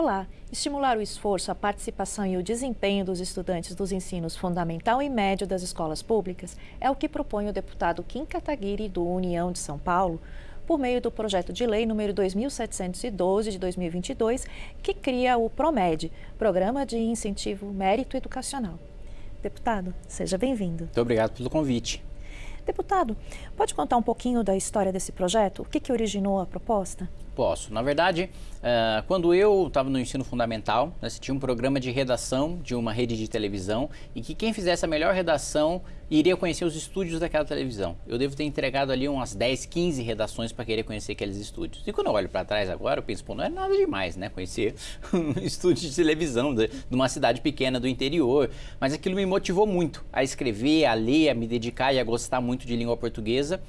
Olá, estimular o esforço, a participação e o desempenho dos estudantes dos ensinos fundamental e médio das escolas públicas é o que propõe o deputado Kim Kataguiri do União de São Paulo, por meio do projeto de lei número 2712 de 2022, que cria o PROMED, Programa de Incentivo Mérito Educacional. Deputado, seja bem-vindo. Muito obrigado pelo convite. Deputado, pode contar um pouquinho da história desse projeto? O que, que originou a proposta? Posso. Na verdade, uh, quando eu estava no ensino fundamental, né, tinha um programa de redação de uma rede de televisão e que quem fizesse a melhor redação iria conhecer os estúdios daquela televisão. Eu devo ter entregado ali umas 10, 15 redações para querer conhecer aqueles estúdios. E quando eu olho para trás agora, eu penso, pô, não é nada demais, né? Conhecer um estúdio de televisão de, de uma cidade pequena do interior. Mas aquilo me motivou muito a escrever, a ler, a me dedicar e a gostar muito de língua portuguesa.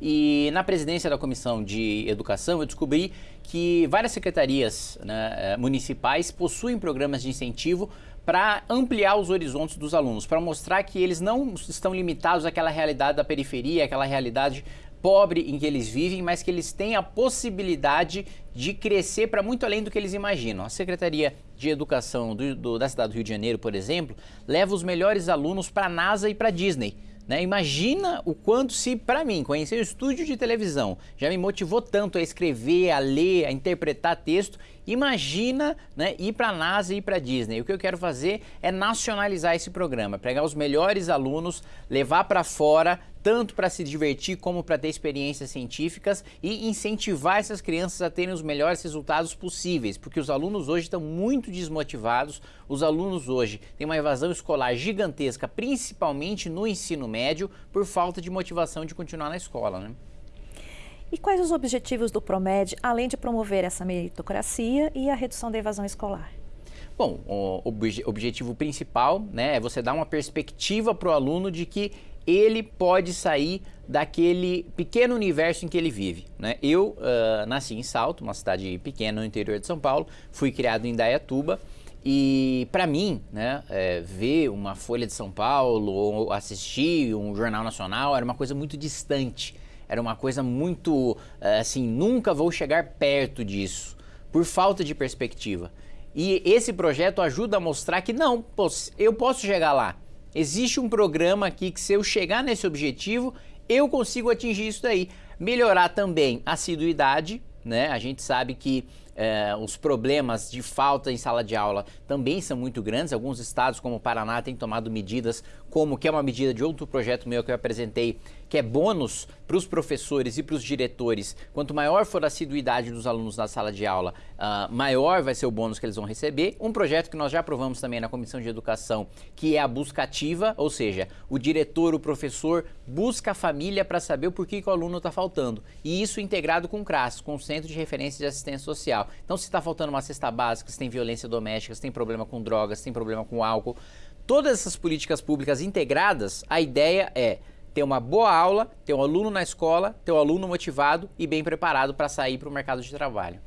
E na presidência da Comissão de Educação, eu descobri que várias secretarias né, eh, municipais possuem programas de incentivo para ampliar os horizontes dos alunos, para mostrar que eles não estão limitados àquela realidade da periferia, àquela realidade pobre em que eles vivem, mas que eles têm a possibilidade de crescer para muito além do que eles imaginam. A Secretaria de Educação do, do, da cidade do Rio de Janeiro, por exemplo, leva os melhores alunos para a NASA e para a Disney. Né? Imagina o quanto se, para mim, conhecer o estúdio de televisão já me motivou tanto a escrever, a ler, a interpretar texto. Imagina né, ir para a NASA e ir para a Disney. O que eu quero fazer é nacionalizar esse programa, pegar os melhores alunos, levar para fora, tanto para se divertir como para ter experiências científicas e incentivar essas crianças a terem os melhores resultados possíveis, porque os alunos hoje estão muito desmotivados, os alunos hoje têm uma evasão escolar gigantesca, principalmente no ensino médio, por falta de motivação de continuar na escola. Né? E quais os objetivos do PROMED, além de promover essa meritocracia e a redução da evasão escolar? Bom, o objetivo principal né, é você dar uma perspectiva para o aluno de que ele pode sair daquele pequeno universo em que ele vive. Né? Eu uh, nasci em Salto, uma cidade pequena no interior de São Paulo, fui criado em Dayatuba e para mim, né, é, ver uma Folha de São Paulo ou assistir um jornal nacional era uma coisa muito distante, era uma coisa muito uh, assim, nunca vou chegar perto disso, por falta de perspectiva. E esse projeto ajuda a mostrar que não, eu posso chegar lá, Existe um programa aqui que se eu chegar nesse objetivo, eu consigo atingir isso daí. Melhorar também a assiduidade, né? A gente sabe que é, os problemas de falta em sala de aula também são muito grandes. Alguns estados, como o Paraná, têm tomado medidas, como que é uma medida de outro projeto meu que eu apresentei, que é bônus para os professores e para os diretores. Quanto maior for a assiduidade dos alunos na sala de aula, uh, maior vai ser o bônus que eles vão receber. Um projeto que nós já aprovamos também na Comissão de Educação, que é a busca ativa, ou seja, o diretor, o professor busca a família para saber o porquê que o aluno está faltando. E isso integrado com o CRAS, com o Centro de Referência de Assistência Social. Então, se está faltando uma cesta básica, se tem violência doméstica, se tem problema com drogas, se tem problema com álcool, todas essas políticas públicas integradas, a ideia é ter uma boa aula, ter um aluno na escola, ter um aluno motivado e bem preparado para sair para o mercado de trabalho.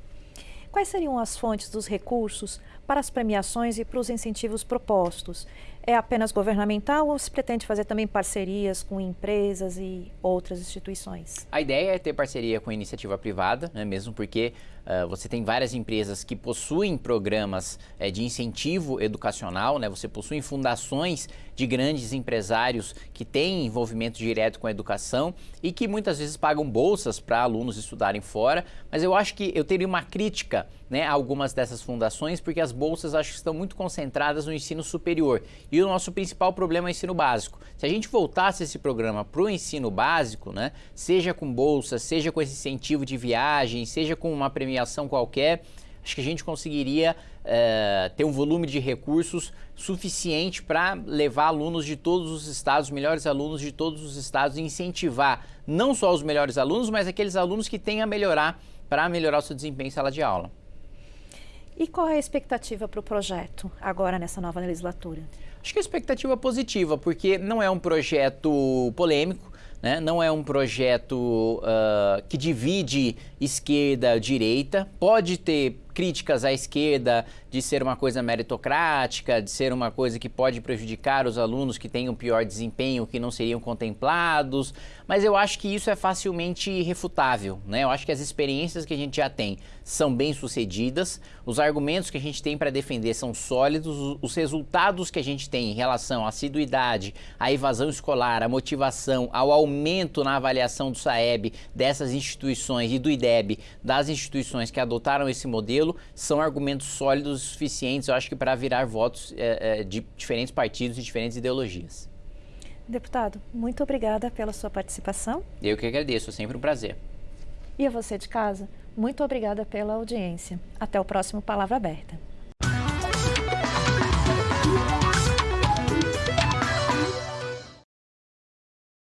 Quais seriam as fontes dos recursos para as premiações e para os incentivos propostos? É apenas governamental ou se pretende fazer também parcerias com empresas e outras instituições? A ideia é ter parceria com a iniciativa privada, né, mesmo porque uh, você tem várias empresas que possuem programas uh, de incentivo educacional, né, você possui fundações de grandes empresários que têm envolvimento direto com a educação e que muitas vezes pagam bolsas para alunos estudarem fora, mas eu acho que eu teria uma crítica né, algumas dessas fundações, porque as bolsas acho que estão muito concentradas no ensino superior e o nosso principal problema é o ensino básico. Se a gente voltasse esse programa para o ensino básico, né, seja com bolsa, seja com esse incentivo de viagem, seja com uma premiação qualquer, acho que a gente conseguiria é, ter um volume de recursos suficiente para levar alunos de todos os estados, melhores alunos de todos os estados e incentivar não só os melhores alunos, mas aqueles alunos que têm a melhorar para melhorar o seu desempenho em sala de aula. E qual é a expectativa para o projeto agora nessa nova legislatura? Acho que a expectativa é positiva, porque não é um projeto polêmico, né? Não é um projeto uh, que divide esquerda-direita. Pode ter críticas à esquerda de ser uma coisa meritocrática, de ser uma coisa que pode prejudicar os alunos que têm um pior desempenho, que não seriam contemplados, mas eu acho que isso é facilmente refutável, né? Eu acho que as experiências que a gente já tem são bem sucedidas, os argumentos que a gente tem para defender são sólidos, os resultados que a gente tem em relação à assiduidade, à evasão escolar, à motivação, ao aumento na avaliação do SAEB dessas instituições e do IDEB das instituições que adotaram esse modelo são argumentos sólidos suficientes, eu acho que para virar votos é, é, de diferentes partidos e diferentes ideologias. Deputado, muito obrigada pela sua participação. Eu que agradeço, é sempre um prazer. E a você de casa, muito obrigada pela audiência. Até o próximo Palavra Aberta.